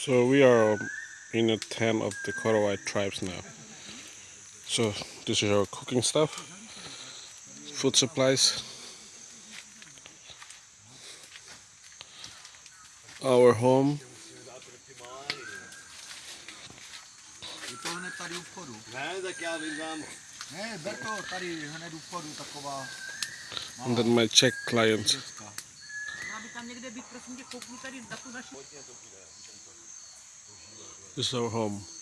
So we are um, in a tent of the Korowai tribes now. So this is our cooking stuff, food supplies, our home. And then my Czech clients. Is our home.